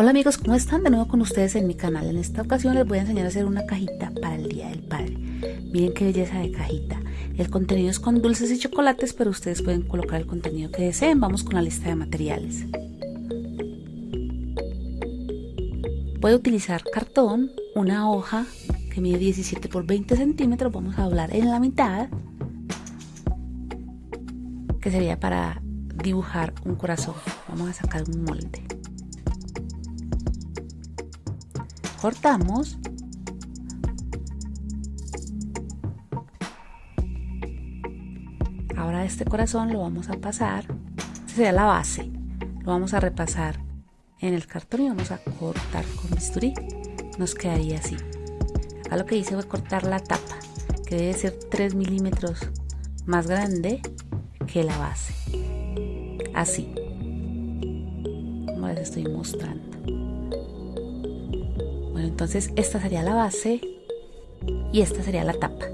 Hola amigos, ¿cómo están? De nuevo con ustedes en mi canal. En esta ocasión les voy a enseñar a hacer una cajita para el Día del Padre. Miren qué belleza de cajita. El contenido es con dulces y chocolates, pero ustedes pueden colocar el contenido que deseen. Vamos con la lista de materiales. Voy a utilizar cartón, una hoja que mide 17 por 20 centímetros. Vamos a doblar en la mitad, que sería para dibujar un corazón. Vamos a sacar un molde. Cortamos. Ahora este corazón lo vamos a pasar esta sería la base lo vamos a repasar en el cartón y vamos a cortar con bisturí. Nos quedaría así. Acá lo que hice fue cortar la tapa que debe ser 3 milímetros más grande que la base. Así. Como les estoy mostrando entonces esta sería la base y esta sería la tapa.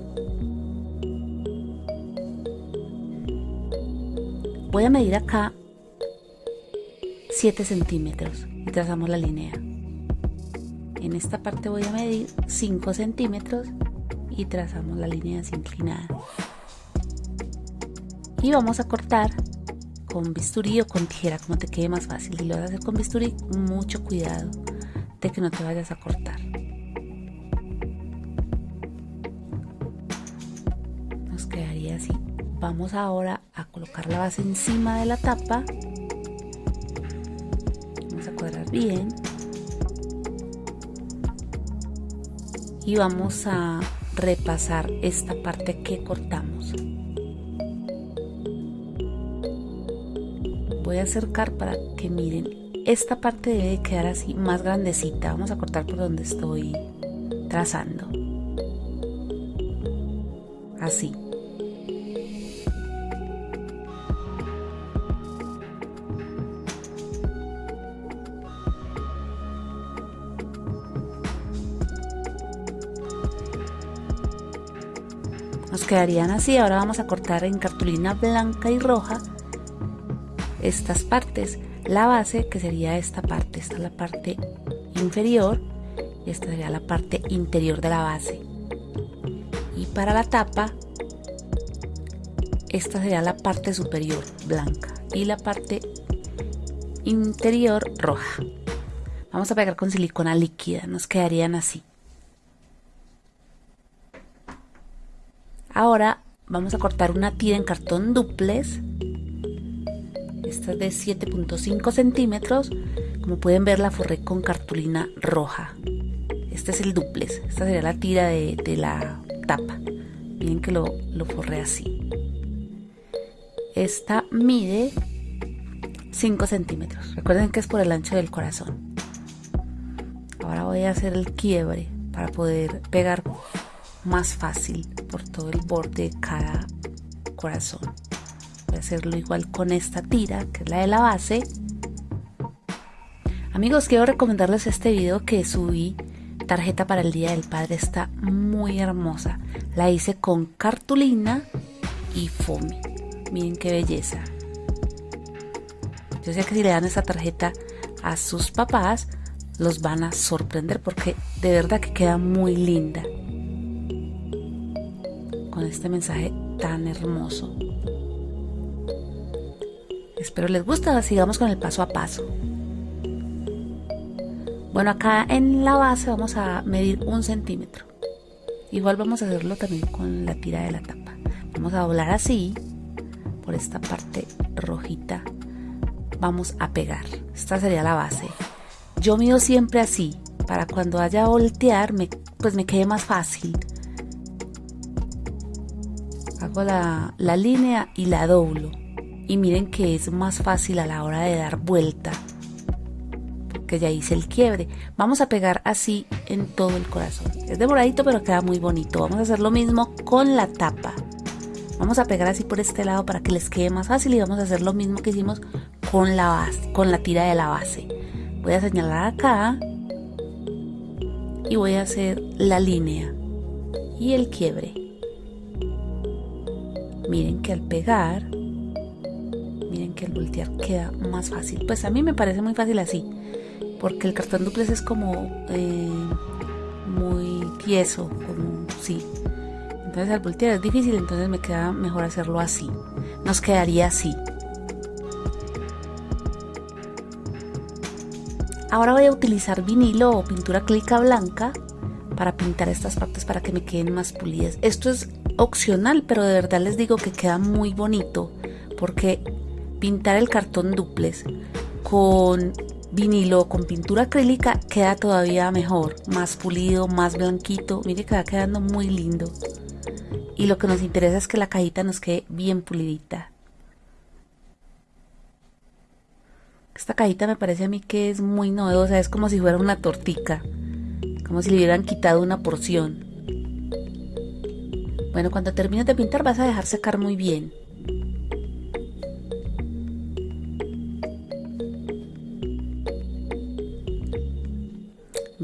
Voy a medir acá 7 centímetros y trazamos la línea. En esta parte voy a medir 5 centímetros y trazamos la línea inclinada. Y vamos a cortar con bisturí o con tijera, como te quede más fácil. Si lo vas a hacer con bisturí, mucho cuidado de que no te vayas a cortar. Nos quedaría así. Vamos ahora a colocar la base encima de la tapa. Vamos a cuadrar bien. Y vamos a repasar esta parte que cortamos. Voy a acercar para que miren esta parte debe quedar así más grandecita. Vamos a cortar por donde estoy trazando. Así. Nos quedarían así. Ahora vamos a cortar en cartulina blanca y roja estas partes la base que sería esta parte esta es la parte inferior y esta sería la parte interior de la base. Y para la tapa esta sería la parte superior blanca y la parte interior roja. Vamos a pegar con silicona líquida nos quedarían así. Ahora vamos a cortar una tira en cartón duplex esta es de 7.5 centímetros. Como pueden ver la forré con cartulina roja. Este es el duplex. Esta sería la tira de, la tapa. Miren que lo, lo forré así. Esta mide 5 centímetros. Recuerden que es por el ancho del corazón. Ahora voy a hacer el quiebre para poder pegar más fácil por todo el borde de cada corazón hacerlo igual con esta tira que es la de la base. Amigos quiero recomendarles este video que subí tarjeta para el día del padre está muy hermosa. La hice con cartulina y foamy. Miren qué belleza. Yo sé que si le dan esta tarjeta a sus papás los van a sorprender porque de verdad que queda muy linda. Con este mensaje tan hermoso Espero les guste, sigamos con el paso a paso. Bueno, acá en la base vamos a medir un centímetro. Igual vamos a hacerlo también con la tira de la tapa. Vamos a doblar así, por esta parte rojita. Vamos a pegar. Esta sería la base. Yo mido siempre así, para cuando haya a voltear, me, pues me quede más fácil. Hago la, la línea y la doblo y miren que es más fácil a la hora de dar vuelta porque ya hice el quiebre. Vamos a pegar así en todo el corazón. Es demoradito pero queda muy bonito. Vamos a hacer lo mismo con la tapa. Vamos a pegar así por este lado para que les quede más fácil y vamos a hacer lo mismo que hicimos con la base con la tira de la base. Voy a señalar acá y voy a hacer la línea y el quiebre. Miren que al pegar miren que el voltear queda más fácil pues a mí me parece muy fácil así porque el cartón duplex es como eh, muy tieso, como sí. Entonces al voltear es difícil, entonces me queda mejor hacerlo así. Nos quedaría así. Ahora voy a utilizar vinilo o pintura acrílica blanca para pintar estas partes para que me queden más pulidas. Esto es opcional, pero de verdad les digo que queda muy bonito porque pintar el cartón duplex con vinilo con pintura acrílica queda todavía mejor, más pulido, más blanquito. Mire que va quedando muy lindo. Y lo que nos interesa es que la cajita nos quede bien pulidita. Esta cajita me parece a mí que es muy novedosa, es como si fuera una tortica, como si le hubieran quitado una porción. Bueno, cuando termines de pintar vas a dejar secar muy bien.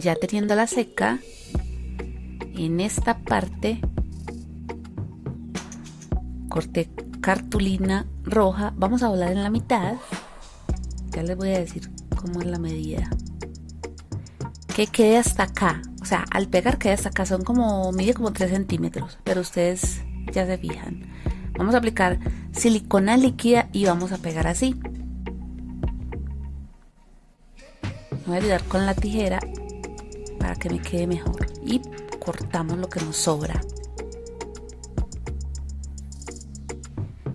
Ya teniendo la seca, en esta parte corté cartulina roja, vamos a doblar en la mitad. Ya les voy a decir cómo es la medida. Que quede hasta acá o sea al pegar quede hasta acá. Son como mide como 3 centímetros pero ustedes ya se fijan. Vamos a aplicar silicona líquida y vamos a pegar así. Voy a ayudar con la tijera para que me quede mejor y cortamos lo que nos sobra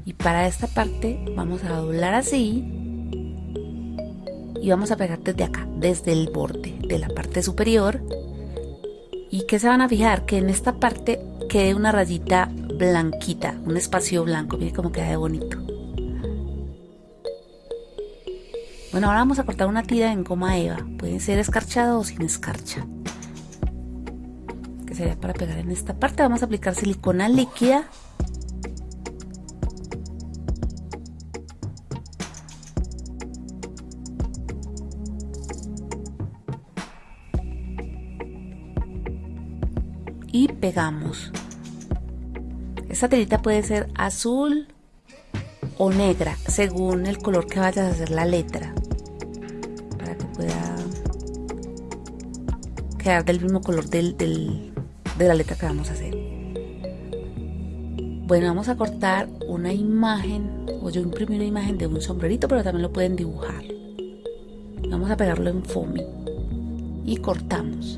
y para esta parte vamos a doblar así y vamos a pegar desde acá, desde el borde de la parte superior. ¿Y que se van a fijar? Que en esta parte quede una rayita blanquita, un espacio blanco. Miren cómo queda de bonito. Bueno, ahora vamos a cortar una tira en goma eva. Puede ser escarchado o sin escarcha. Sería para pegar en esta parte. Vamos a aplicar silicona líquida y pegamos. Esta telita puede ser azul o negra según el color que vayas a hacer la letra para que pueda quedar del mismo color del, de la letra que vamos a hacer. Bueno, vamos a cortar una imagen, o yo imprimí una imagen de un sombrerito, pero también lo pueden dibujar. Vamos a pegarlo en foamy y cortamos.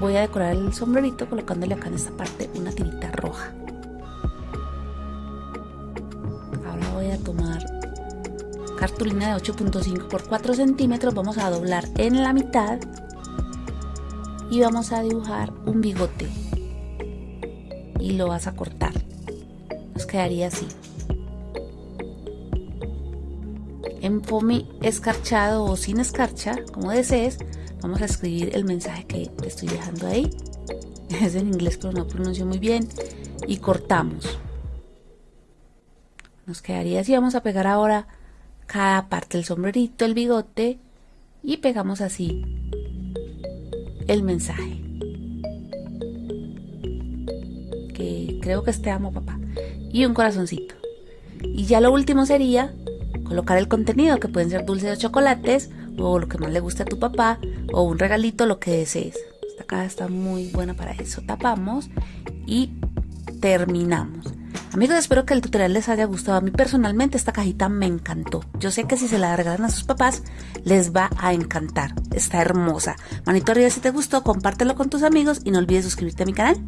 voy a decorar el sombrerito colocándole acá en esta parte una tirita roja. Cartulina de 8.5 por 4 centímetros, vamos a doblar en la mitad y vamos a dibujar un bigote y lo vas a cortar. Nos quedaría así. En foamy escarchado o sin escarcha, como desees, Vamos a escribir el mensaje que te estoy dejando ahí. Es en inglés, pero no pronuncio muy bien. Y cortamos. Nos quedaría así. Vamos a pegar ahora cada parte del sombrerito, el bigote. Y pegamos así el mensaje. Que creo que es te amo, papá. Y un corazoncito. Y ya lo último sería colocar el contenido, que pueden ser dulces o chocolates, o lo que más le guste a tu papá, o un regalito, lo que desees. Esta caja está muy buena para eso. Tapamos y terminamos. Amigos, espero que el tutorial les haya gustado. A mí personalmente esta cajita me encantó. Yo sé que si se la regalan a sus papás, les va a encantar. Está hermosa. Manito arriba si te gustó, compártelo con tus amigos y no olvides suscribirte a mi canal.